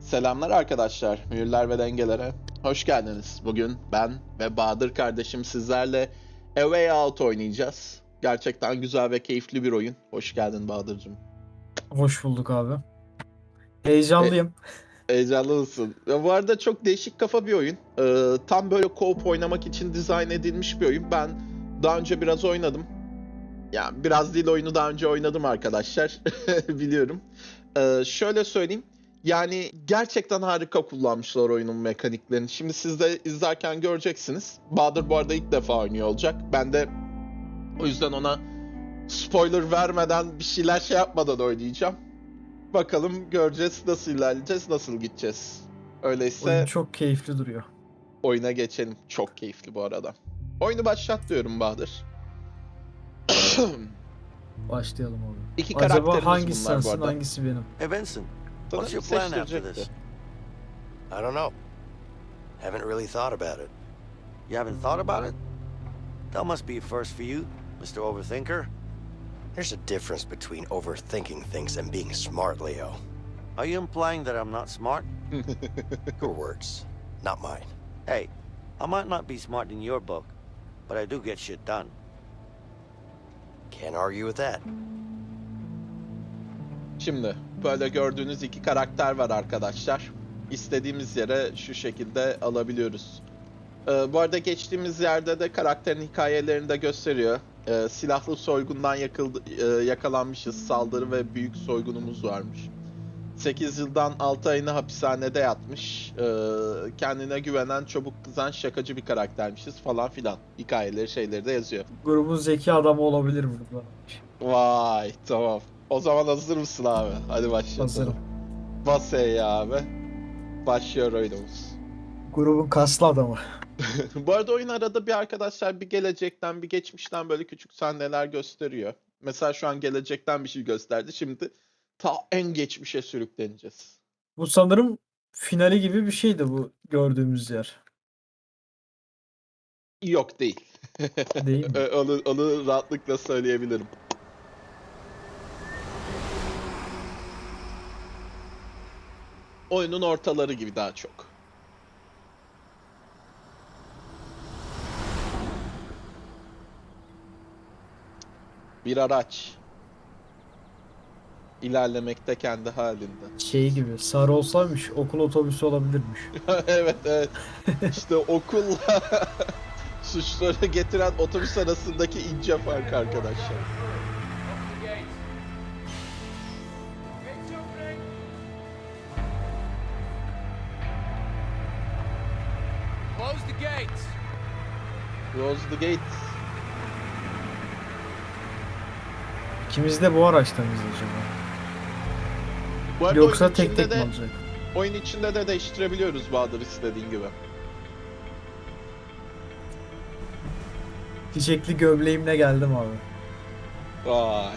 Selamlar arkadaşlar, mühürler ve dengelere. Hoş geldiniz. Bugün ben ve Bahadır kardeşim sizlerle A Way Out oynayacağız. Gerçekten güzel ve keyifli bir oyun. Hoş geldin Bahadır'cığım. Hoş bulduk abi. Heyecanlıyım. Heyecanlı mısın? Bu arada çok değişik kafa bir oyun. Ee, tam böyle co-op oynamak için dizayn edilmiş bir oyun. Ben daha önce biraz oynadım. Yani biraz değil oyunu daha önce oynadım arkadaşlar. Biliyorum. Ee, şöyle söyleyeyim. Yani gerçekten harika kullanmışlar oyunun mekaniklerini. Şimdi siz de izlerken göreceksiniz. Bahadır bu arada ilk defa oynuyor olacak. Ben de o yüzden ona spoiler vermeden bir şeyler şey yapmadan oynayacağım. Bakalım göreceğiz nasıl ilerleyeceğiz, nasıl gideceğiz. Öyleyse Oyun çok keyifli duruyor. oyuna geçelim. Çok keyifli bu arada. Oyunu başlat diyorum Bahadır. Başlayalım abi. İki karakterimiz Acaba hangisi bunlar bu sensin arada. hangisi benim? Hey Benson, what's your plan after this? I don't know. Haven't really thought about it. You haven't thought about it? That must be a first for you, Mr. Overthinker. There's a difference between overthinking things and being smart, Leo. Are you implying that I'm not smart? Your words, not mine. Hey, I might not be smart in your book, but I do get shit done. Can't argue with that. Şimdi böyle gördüğünüz iki karakter var arkadaşlar. İstediğimiz yere şu şekilde alabiliyoruz. Ee, bu arada geçtiğimiz yerde de karakterin hikayelerini de gösteriyor. Ee, silahlı soygundan yakıldı, e, yakalanmışız. Saldırı ve büyük soygunumuz varmış. 8 yıldan 6 ayını hapishanede yatmış. Ee, kendine güvenen, çabuk kızan, şakacı bir karaktermişiz falan filan. Hikayeleri şeyleri de yazıyor. Grubun zeki adamı olabilir burada. Vay tamam. O zaman hazır mısın abi? Hadi başlayalım. Hazırım. Bas E'ye abi. Başlıyor oyunumuz. Grubun kaslı adamı. Bu arada oyun arada bir arkadaşlar bir gelecekten bir geçmişten böyle küçük sahneler gösteriyor. Mesela şu an gelecekten bir şey gösterdi. Şimdi ta en geçmişe sürükleneceğiz. Bu sanırım finali gibi bir şeydi bu gördüğümüz yer. Yok değil. Değil mi? Onu, onu rahatlıkla söyleyebilirim. Oyunun ortaları gibi daha çok. Bir araç. İlerlemekte kendi halinde. Şey gibi sarı olsaymış okul otobüsü olabilirmiş. evet evet. İşte okulla suçları getiren otobüs arasındaki ince fark arkadaşlar. Close the gates. İkimiz de bu araçtan mıyız acaba? Yoksa tek tek mi de, olacak? Oyun içinde de değiştirebiliyoruz Bahadır istediğin gibi. Çiçekli gömleğimle geldim abi. Vay.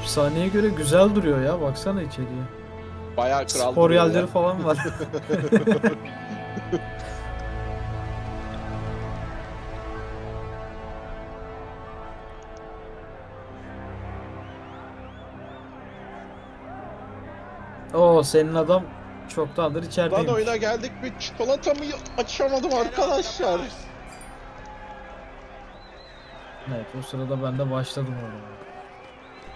Hapishaneye göre güzel duruyor ya. Baksana içeriye. Bayağı kral Spor duruyor ya. yerleri falan var. Oo senin adam çoktandır Lan içerideymiş. oyuna geldik bir çikolatamı açamadım arkadaşlar. Evet o sırada ben de başladım oraya.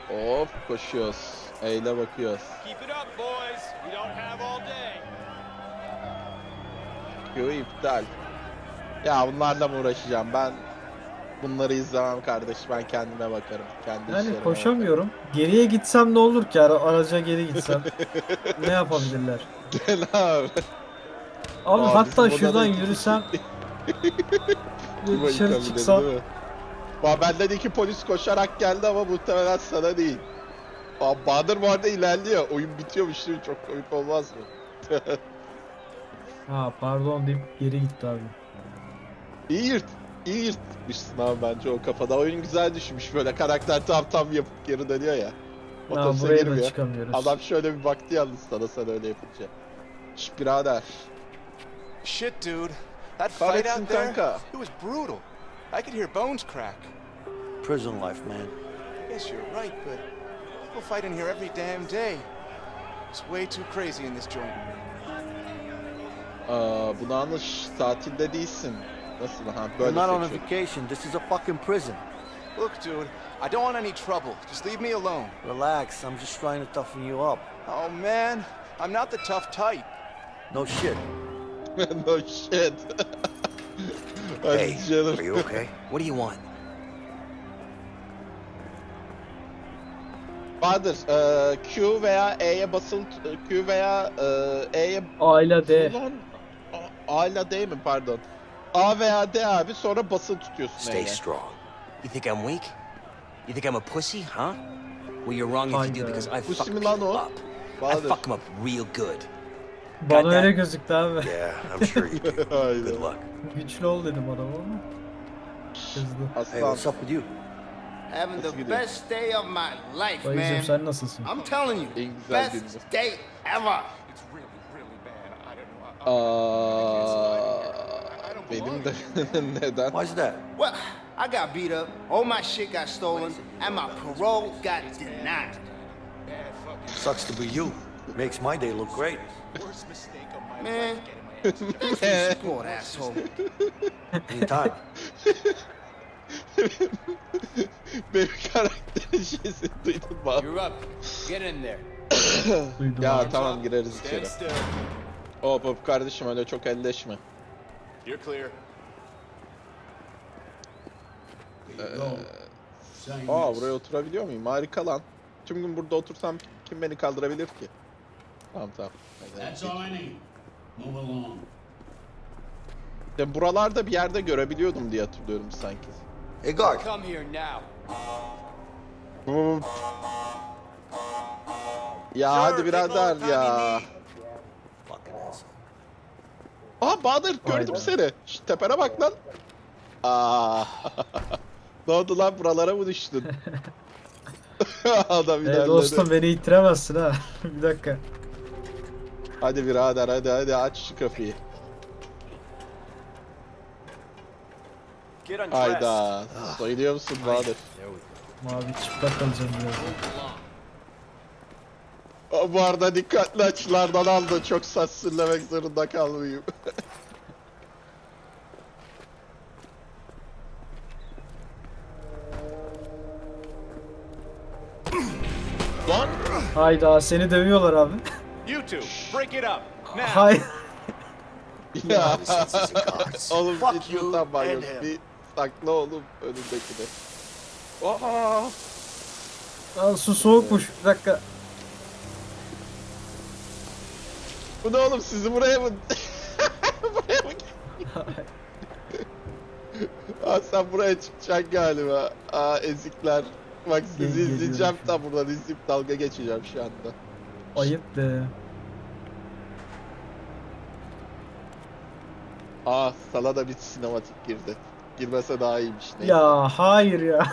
Hop koşuyoruz. Eyle bakıyoruz. Keep it up, boys. We don't have all day. Yo iptal. Ya bunlarla mı uğraşacağım ben? Bunları izlemem kardeş. Ben kendime bakarım. Kendi Yani işlerime koşamıyorum. Geriye gitsem ne olur ki ara- araca geri gitsem? ne yapabilirler? bakarım. Gel abi. Abi Aa, hatta şuradan yürüsem o dışarı yıkabilir, çıksam değil mi? Ba- benden iki polis koşarak geldi ama muhtemelen sana değil. Aa, Bahadır bu arada ilerliyor. Oyun bitiyormuş değil mi? Çok komik olmaz mı? ha pardon deyip geri gitti abi. İyi yırt. İyi yırtmışsın abi bence o kafada. Oyun güzel düşmüş böyle. Karakter tam tam yapıp geri dönüyor ya. Otobüse buraya da girmiyor. çıkamıyoruz. Adam şöyle bir baktı yalnız sana sen öyle yapınca. Şş birader. Shit, dude. That fight Kahretsin out there, kanka. it was brutal. I could hear bones crack. Prison life, man. Yes, you're right, but people fight in here every damn day. It's way too crazy in this joint. Aa, bunu anlaş tatilde değilsin. Nasıl ha We're böyle not on a seçiyor. vacation. This is a fucking prison. Look, dude, I don't want any trouble. Just leave me alone. Relax. I'm just trying to toughen you up. Oh, man. I'm not the tough type. No shit. no shit. Hey, are you okay? What do you want? Bahadır, e, Q veya E'ye basılı Q veya e, E'ye A ile D. A, ile D mi pardon? A veya D abi sonra basılı tutuyorsun Stay E'ye. strong. You think I'm weak? You think I'm a pussy, huh? Well, you're wrong if you do because I Pussy fuck mi people o? up. I fuck them up real good. Bana öyle gözüktü abi. Yeah, I'm sure you do. Hayda. Good luck. Güçlü ol dedim adama ama. Kızdı. Hey, Aslan. what's up with you? Having the best day of my life, Dayıcım man. sen nasılsın? I'm telling you, En güzel best günümüz. day ever. It's really, really bad. I don't know. Aa, benim de neden? Why's that? Well, I got beat up, all my shit got stolen, and my parole got denied. Sucks to be you. Makes my day look great. Worst mistake of my Man, life. Getting my ass thanks for support, asshole. Anytime. Benim karakterin şeysini duydun mu? abi? You're up. Get in there. Duydum Ya abi. tamam gireriz içeri. Hop hop kardeşim öyle çok elleşme. You're clear. Aa buraya oturabiliyor muyum? Harika lan. Tüm gün burada otursam kim beni kaldırabilir ki? Tamam tamam. Hadi. That's all I need. Move along. Ya buralarda bir yerde görebiliyordum diye hatırlıyorum sanki. Hey, guard. Come here now. Hop. Ya hadi birader ya. Aa Bahadır gördüm seni. Şş, tepene bak lan. Aa. ne oldu lan buralara mı düştün? Adam ilerledi. dostum beni ittiremezsin ha. bir dakika. Hadi birader hadi hadi aç şu kapıyı. Hayda. Soyuluyor musun Bahadır? Mavi çıplak kalacağım biraz. Bu arada dikkatli açılardan aldı. Çok sansürlemek zorunda kalmayayım. Lan! Hayda seni dövüyorlar abi. You two, break it up. Now. Hay. Ya. oğlum Fuck hiç you utanma and yok. him. Bir sakla oğlum önündekini. Aa! Lan su soğukmuş. Bir dakika. Bu ne oğlum sizi buraya mı... buraya mı... Aa sen buraya çıkacaksın galiba. Aa ezikler. Bak sizi Gel- izleyeceğim tam buradan izleyip dalga geçeceğim şu anda. Ayıp de. Aa sana da bir sinematik girdi. Girmese daha iyiymiş. Neyse. Ya hayır ya.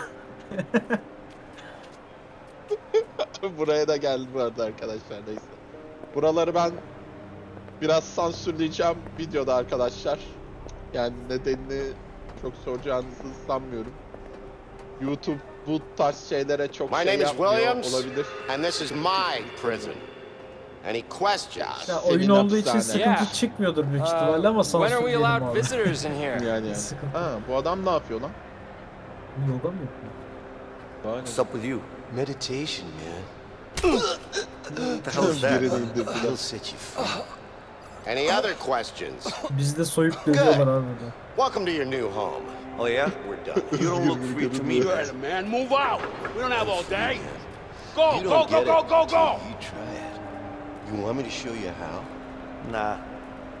Buraya da geldi bu arada arkadaşlar neyse. Buraları ben biraz sansürleyeceğim videoda arkadaşlar. Yani nedenini çok soracağınızı sanmıyorum. YouTube bu tarz şeylere çok My şey name is yapmıyor Williams. olabilir. And this is my prison. Any questions? Ya Senin oyun olduğu için hapishane. sıkıntı Yeah. çıkmıyordur büyük ihtimalle ama when are we allowed abi. visitors in here? Yani yani. Sıkıntı. Ha bu adam ne yapıyor lan? Yoga mı yapıyor? Aynen. What's up with you? Meditation, man. What the hell is that? Birini indirdiler. It'll set you free. Any other questions? Bizi de soyup dövüyorlar abi burada. Welcome to your new home. Oh, yeah? We're done. You don't look free to me. Right, man. Move out. We don't have all day. Go, go, don't go, get go, it go, until go. You try it. You want me to show you how? Nah,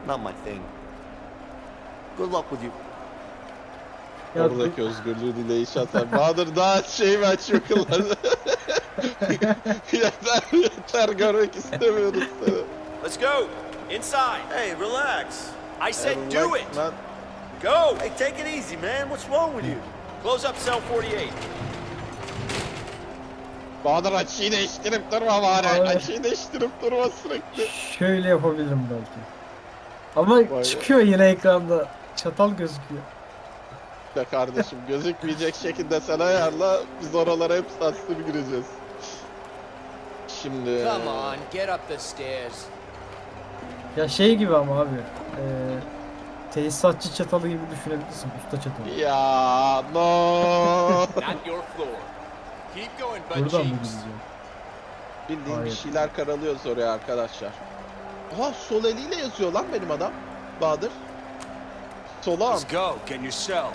not my thing. Good luck with you. Ya dur- Oradaki özgürlüğü dileğiş atar. Bahadır daha şey mi açıyor kılları? yeter yeter görmek istemiyoruz seni. Let's go. Inside. Hey, relax. I said do it. Lan, Go. Hey, take it easy, man. What's wrong with you? Hmm. Close up cell 48. Bahadır açıyı değiştirip durma bari. Ay. Açıyı değiştirip durma sürekli. Şöyle yapabilirim belki. Ama Vay çıkıyor yine ekranda. Çatal gözüküyor. be kardeşim gözükmeyecek şekilde sen ayarla biz oralara hep saçlı gireceğiz. Şimdi Come on, get up the stairs. Ya şey gibi ama abi. E, tesisatçı çatalı gibi düşünebilirsin. Usta çatalı. ya no Not your floor. Keep going, butt Buradan mı gideceğim? bildiğin bir Hayır. şeyler karalıyoruz oraya arkadaşlar. Aha sol eliyle yazıyor lan benim adam. Bahadır. Sola Let's go. Get in your cell.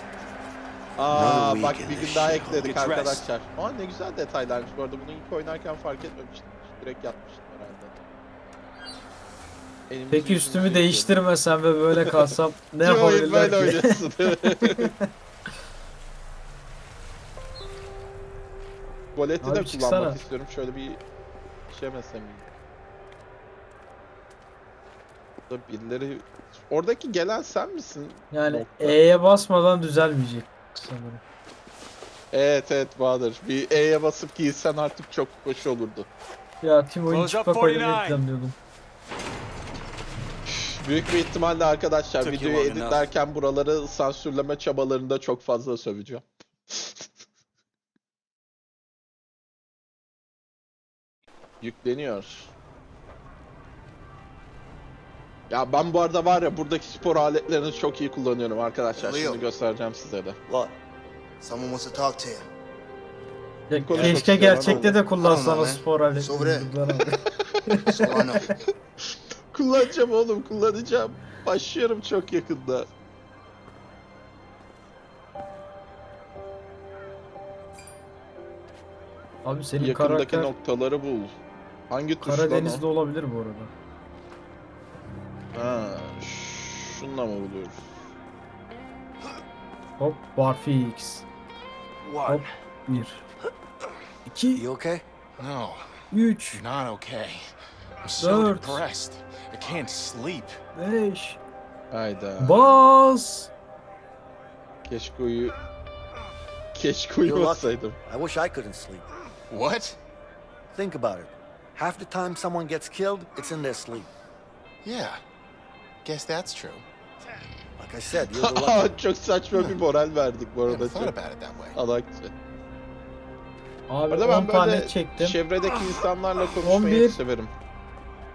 Aa bak bir gün daha ekledik arkadaşlar. Aa ne güzel detaylarmış bu arada bunu ilk oynarken fark etmemiştim. Direkt yapmıştım herhalde. Elimizi Peki üstümü yıkayalım. değiştirmesem ve böyle kalsam ne yapabilirler böyle ki? oynuyorsun. Boleti Abi de çıksana. kullanmak istiyorum. Şöyle bir şey mesela. Burada birileri... Oradaki gelen sen misin? Yani. E'ye basmadan düzelmeyecek sanırım. Evet evet Bahadır. Bir E'ye basıp giysen artık çok hoş olurdu. Ya Close up çıplak oynamayı 49. planlıyordum. Büyük bir ihtimalle arkadaşlar you videoyu editlerken buraları sansürleme çabalarında çok fazla söveceğim. Yükleniyor. Ya ben bu arada var ya buradaki spor aletlerini çok iyi kullanıyorum arkadaşlar. Leo. Şimdi göstereceğim size de. What? Someone wants to talk to you. Ya, Konuşmak keşke istiyorum gerçekte de Tamam kullansan o abi. spor aletini. Sobre. Rıdvan abi. So I know. Kullanacağım oğlum kullanacağım. Başlıyorum çok yakında. Abi senin Yakındaki karakter noktaları bul. Hangi tuş lan o? Karadeniz'de olabilir bu arada. Ha, şununla mı buluyoruz? Hop barfix. What? Hop 1 2 You okay? No, 3 you're not okay. I'm so Dört. depressed. I can't sleep. 5 Hayda. Bas. Keşke uyu... Keşke uyumasaydım. I wish I couldn't sleep. What? Think about it. Half the time someone gets killed, it's in their sleep. Yeah. Guess that's true. Like I said, you're the. Çok saçma bir moral verdik bu arada. thought about it that way. alakçı. Abi Arada 10 ben tane böyle çektim. çevredeki insanlarla konuşmayı 11. severim.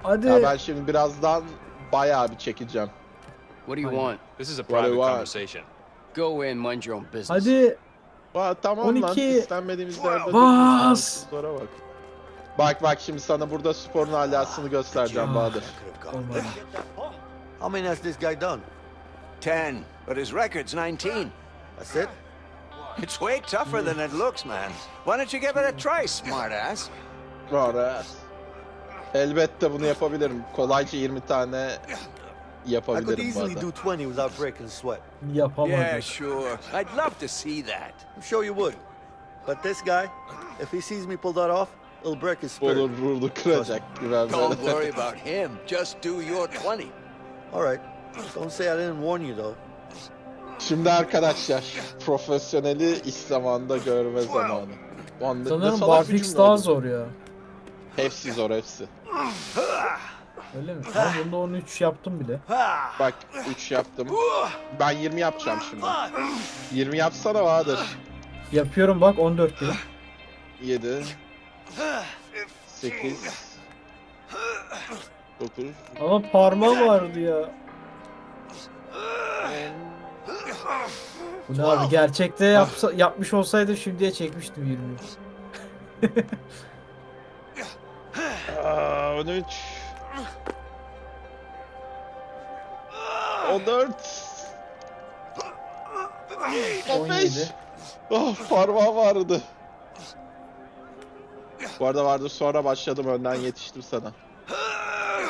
Hadi. Ya ben şimdi birazdan bayağı bir çekeceğim. What do you want? This is a What do you private want? conversation. Go in, mind your own business. Hadi. Aa, tamam lan 12. istenmediğimiz yerde Bas. Sonra bak. Bak bak şimdi sana burada sporun alasını göstereceğim Ah. Bahadır. Olmadı. How many has this guy done? Ten, but his record's 19. That's it? It's way tougher than it looks, man. Why don't you give it a try, smartass? Var Elbette bunu yapabilirim. Kolayca 20 tane I could easily do 20 without breaking sweat. Yapamadı. Yeah, sure. I'd love to see that. I'm sure you would. But this guy, if he sees me pull that off, it'll break his spirit. Olur vurdu kıracak güven Don't worry about him. Just do your 20. All right. Don't say I didn't warn you, though. Şimdi arkadaşlar profesyoneli iş zamanında görme zamanı. Ulan ne- ne Sanırım barfix daha zor ya. Hepsi zor hepsi. Öyle mi? Ama bunda 13 yaptım bile. Bak 3 yaptım. Ben 20 yapacağım şimdi. 20 yapsana Bahadır. Yapıyorum bak 14 değil. 7 8 9 Ama parmağı vardı ya. Bu ne abi gerçekte yapsa, yapmış olsaydı şimdiye çekmiştim 20. Aa, 13 14 15 17. Oh parmağım vardı. Bu arada vardı sonra başladım önden yetiştim sana.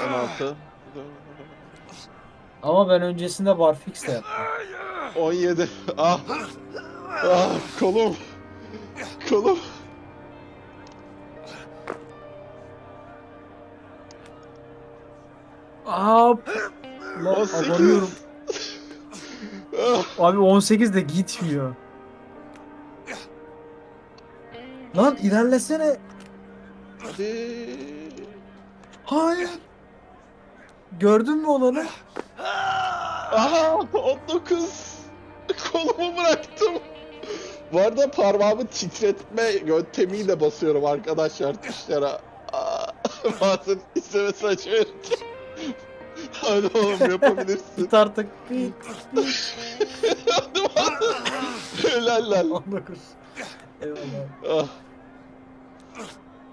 16 Ama ben öncesinde barfix de yaptım. 17 Ah Ah kolum Kolum. Lan 18 abanıyorum. Ah, Abi 18 de gitmiyor. Lan ilerlesene. Hadi Hayır. Gördün mü olanı? Aha 19. Kolumu bıraktım. Bu arada parmağımı titretme yöntemiyle basıyorum arkadaşlar tuşlara. Bazen istemesi açıyorum. Hadi oğlum yapabilirsin. Git artık. Git. Helal lan. 19. Eyvallah. Ah.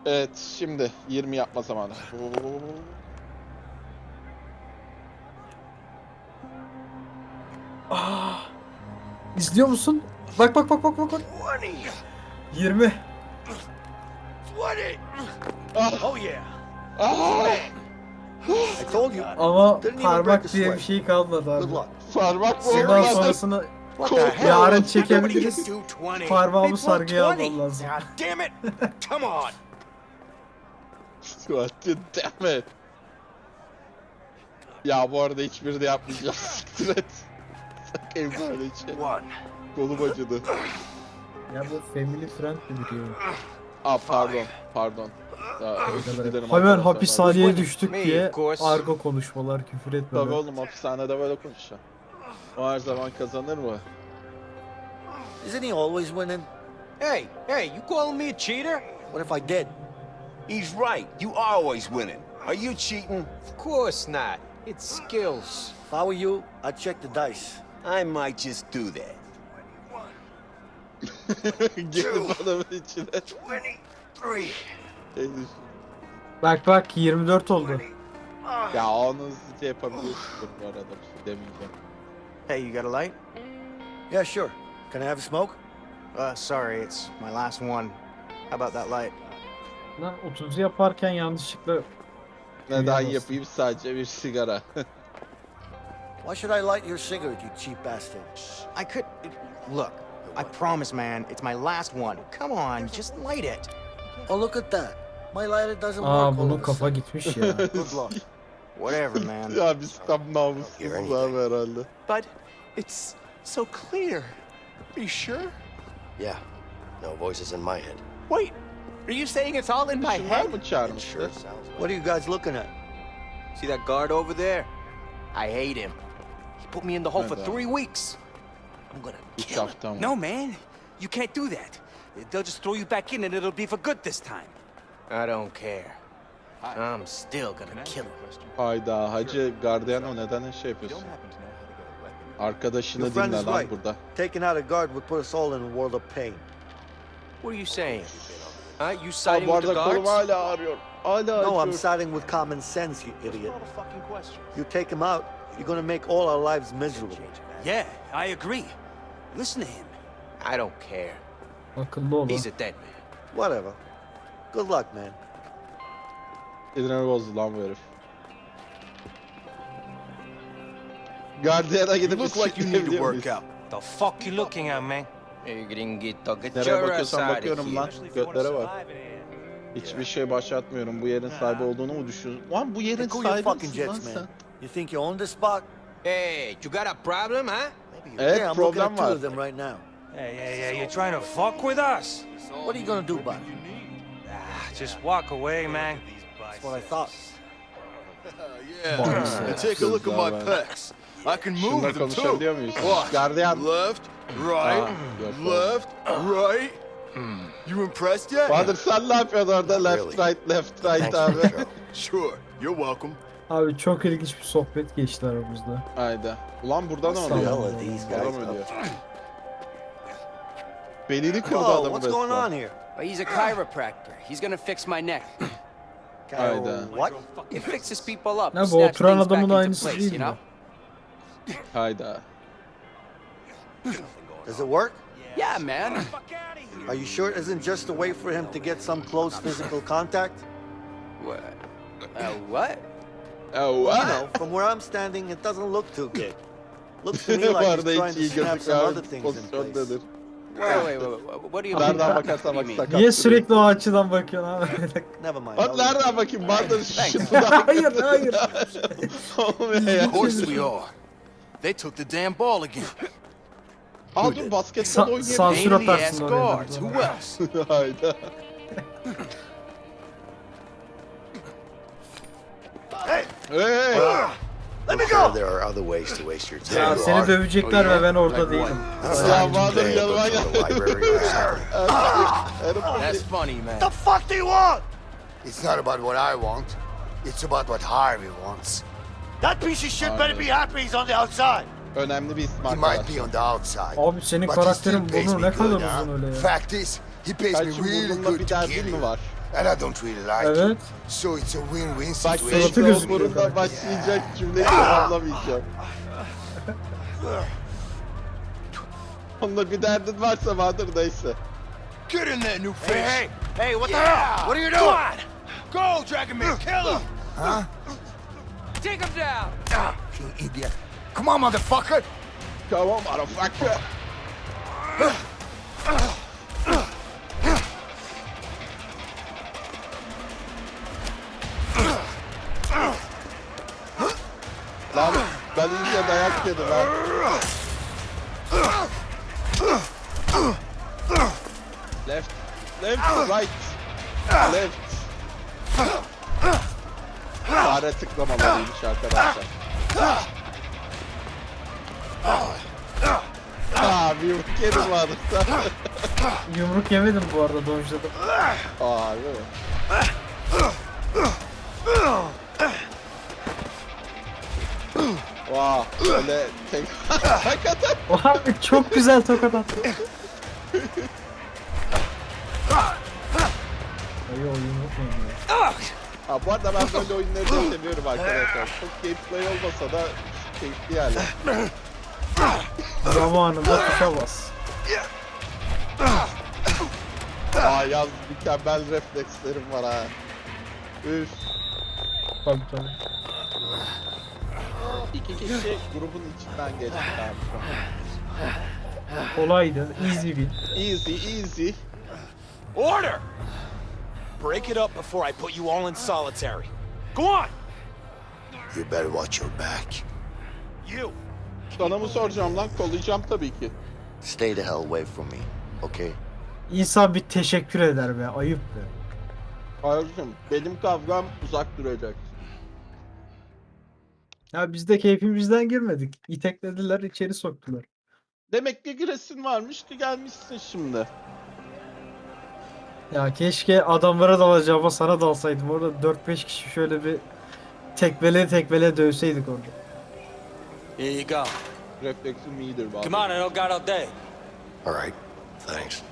Evet şimdi 20 yapma zamanı. İzliyor musun? Bak bak bak bak bak. bak. 20. 20. Ah, Oh yeah. ah. Ama parmak diye bir şey kalmadı abi. Parmak mı olmadı? sonrasını yarın çekebiliriz. do 20. Parmağımı sargıya 20. almam lazım. God damn it. Come on. God damn it. Ya bu arada hiçbiri de yapmayacağım. Siktir et. Sakayım. One. Kolum acıdı. Ya bu family friendly bir oyun. Aa pardon. Pardon. Aa, özür dilerim Hemen arkadaşlar. hapishaneye düştük Me, diye of course. argo konuşmalar küfür Tabii etmeler. oğlum hapishanede böyle konuşacağım. O her zaman kazanır mı? Isn't he always winning? Hey, hey, you calling me a cheater? What if I did? He's right. You are always winning. Are you cheating? Of course not. It's skills. If I were you, I'd check the dice. I might just do that. Girdi adamın içine. 23. Şey düşün. Bak bak 24 oldu. Ya onu hızlıca yapabiliyorsun bu arada bir şey demeyeceğim. Hey, you got a light? Yeah, sure. Can I have a smoke? Uh, sorry, it's my last one. How about that light? Lan 30'u yaparken yanlışlıkla Neden Duyamazsın. yapayım sadece bir sigara. Why should I light your cigarette, you cheap bastard? I could. Look, I promise, man, it's my last one. Come on, just light it. Oh, look at that. My lighter doesn't Aa work all bunun kafa gitmiş ya. Good luck. Whatever, man. ya biz tam namussuzuz abi herhalde. But it's so clear. Are you sure? Yeah, no voices in my head. Wait, are you saying it's all in my head? It sure sounds like What are you guys looking at? See that guard over there? I hate him. He put me in the hole for three weeks. I'm gonna kill him. No, man. You can't do that. They'll just throw you back in and it'll be for good this time. I don't care. I'm still gonna kill him. Hayda hacı Gardiyano neden şey yapıyorsun? Arkadaşını Your friend dinle is lan burada. Taking out a guard would put us all in a world of pain. What are you saying? Huh? You Aa, siding bu with the guards? hala ağrıyor. Hala No, I'm siding with common sense, you idiot. What a fucking question. You take him out, you're gonna make all our lives miserable. Yeah, I agree. Listen to him. I don't care. Akıllı ol. He's a dead man. Whatever. Good luck, man. Sinirimi bozdu lan bu herif. Gardiyana You gidip look like you need to isteyebiliyor work out. The fuck you looking at, man? Nereye your ass bakıyorsam out of bakıyorum lan. Götlere bak. Hiçbir şey başlatmıyorum. Bu yerin sahibi olduğunu mu düşünüyorsun? Lan bu yerin sahibi misin lan sen? You think you own this spot? Hey, you got a problem, huh? Evet yeah, I'm looking problem var. them right now. Hey, hey, hey, you're trying to fuck with us? What are you gonna do about it? Ah, just walk away, man. That's what I thought. Yeah, And take a look at my pecs. I can move them too. Gardiyan. Left, right, left, right. You impressed yet? Bahadır sen ne yapıyorsun orada? Left Really? right left right abi. Sure. You're welcome. Abi çok ilginç bir sohbet geçti aramızda. Haydi. Ulan burada ne oluyor? Adam ölüyor. Belini kırdı Oh, adamın what's going on resmen. here? But he's a chiropractor. He's gonna fix my neck. Hayda. What? It fixes people up. Ya bu oturan adamın aynısı değil mi? Hayda. Does it work? Yeah, man. Are you sure it isn't just a way for him to get some close physical contact? What? Uh, what? Oh, You know, from where I'm standing, it doesn't look too good. Looks to me like he's trying to iyi snap some other things in place. Pozisyondadır. Wait, wait, wait, wait. What do you mean? Nereden bakarsan What bak do you mean? sakat. Niye duruyor. sürekli o açıdan bakıyorsun abi? Never mind. Bak I'll leave it. nereden bakayım? Bahadır Thanks. hayır hayır. Olmuyor ya. Of course we are. They took the damn ball again. Aa dur basketbol Sa- oynayabilir. sansür Pain in ass atarsın oraya. Who else? Hayda. Hey! Hey! Ah! Let me go! there are other ways to waste your time. Ya seni dövecekler oh, ve ben orada değilim. It's Ya time to Bahadır yanıma to the gel. library. That's funny, man. What the fuck do you want? It's not about what I want. It's about what Harvey wants. That piece of shit better be happy he's on the outside. Önemli bir isim He might arkadaşlar. be on the outside. Abi senin but he karakterin still pays burnu me ne kadar good, uzun öyle ya. Fact is, he pays me Belki really good bir to derdin kill mi you. var? And I don't really like it. Evet. So it's a win-win Bak situation. Suratı gözüküyor burunda karakter. başlayacak cümleyi tamamlamayacağım. Onunla bir derdin varsa vardır neyse. Get in there, new fish. Hey, hey, hey, what the Yeah. hell? What are you Come doing? on. Go, Dragomir, kill him. Huh? Take him down! Ah, you idiot. Come on, motherfucker. Come on motherfucker. Lan ben iyice dayak yedim ha. Left, left, right, left. Fare tıklamamalıymış arkadaşlar. Abi yumruk yedim vardı. Yumruk yemedim bu arada dojladım. Abi. Vaa öyle tek hakikaten Oha çok güzel tokat attı. Ay o yumruk yemiyor. ha, bu arada ben böyle oyunları da seviyorum arkadaşlar. Çok gameplay olmasa da keyifli yani. Zamanında tuşa bas. Aa yaz mükemmel reflekslerim var ha. Üf. Tabii tabii. İki kişi grubun içinden geçti abi şu an. Kolaydı. Easy win. Easy easy. Order! Break it up before I put you all in solitary. Go on! You better watch your back. You! Sana mı soracağım lan? Kollayacağım tabii ki. Stay the hell away from me, okay? İnsan bir teşekkür eder be. Ayıp be. Hayırcım benim kavgam uzak duracak. Ya biz de keyfimizden girmedik. İteklediler içeri soktular. Demek ki giresin varmış ki gelmişsin şimdi. Ya keşke adamlara dalacağıma sana dalsaydım. Orada 4-5 kişi şöyle bir tekmele tekmele dövseydik orada. Here you go. Refleksim iyidir bazen. Come on, I don't got all day. All right, thanks.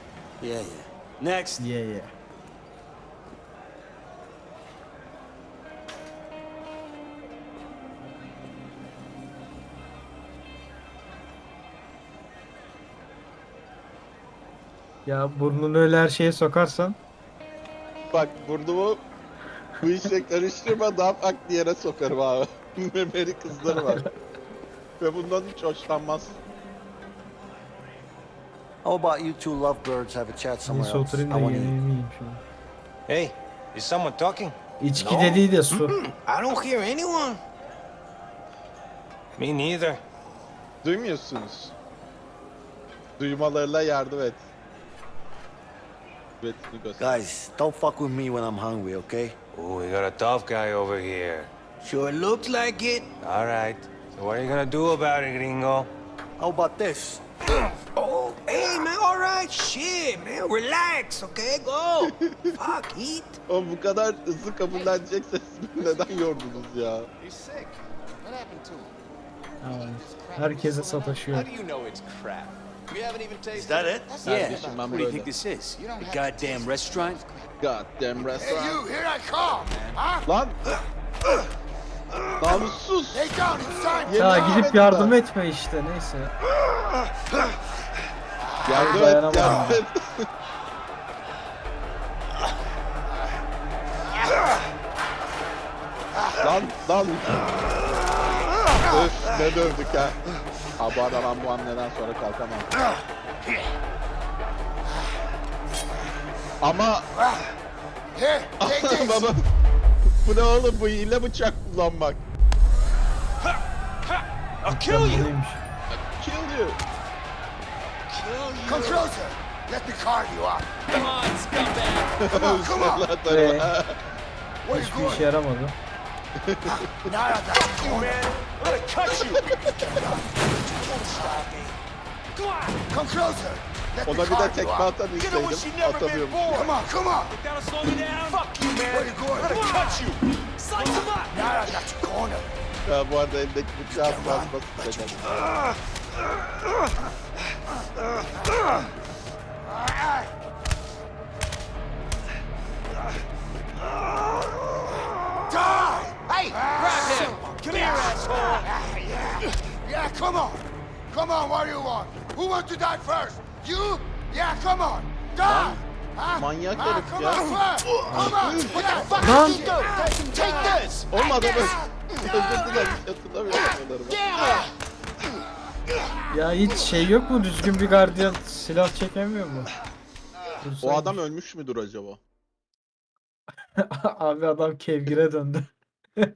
Yeah, yeah. Next. Yeah yeah. Ya burnunu öyle her şeye sokarsan Bak burnumu bu işe karıştırma daha farklı yere sokarım abi. Memeli kızları var. Ve bundan hiç hoşlanmaz. How about you two lovebirds have a chat somewhere neyse else? oturayım I da wanna eat. yemeğimi yiyeyim şunu. Hey, is someone talking? İçki No. dediği de su. I don't hear anyone. Me neither. Duymuyorsunuz. Duymalarına yardım et. Evet. Guys, don't fuck with me when I'm hungry, okay? Oh, we got a tough guy over here. Sure looks like it. All right. So what are you gonna do about it, gringo? How about this? Oh, hey, man, all right. Shit, man, relax, okay? Go. Fuck, eat. Oğlum bu kadar hızlı kabullenecekseniz beni neden yordunuz ya? He's sick. What happened to him? Ay, herkese sataşıyor. How do you know it's crap? We haven't even tasted Is that it? Yeah. Kardeşim What do you think this is? You don't A have to goddamn restaurant? Goddamn Hey, restaurant. you, here I come. man. Huh? Lan! Namussuz! Ya gidip yardım etme işte neyse. Yardım et, Dayanamadım. yardım et. lan, lan! Öf, ne dövdük ha. Ha bu arada ben bu hamleden sonra kalkamam. Ama baba bu ne oğlum bu hile bıçak kullanmak. I'll kill you! Neymiş? Kill you. Come closer. Let me carve you up. Come on, scumbag! Come on, come on. Ee? You Hiçbir işe yaramadı. Now I got you cornered. Man, I'm gonna cut you! Come closer. Let the Ona bir de tekme atan isteydim. never been Atamıyorum. born! Come on, come on. Fuck you, man! Where you going? I'm gonna cut you! Slice him up. Now I got you cornered. Ya bu arada eldeki bıçağı basması da geldi. Die! Hey, grab him. Come here, asshole! Yeah, come on. Come on, what do you want? Who wants to die first? You? Yeah, come on. Die! Manyak herif ya. Lan! Oğlum adamı özür dilerim. Hatırlamıyorum adamı. Ya hiç şey yok mu düzgün bir gardiyan silah çekemiyor mu? O Dursaymış. adam ölmüş müdür acaba? Abi adam kevgire döndü.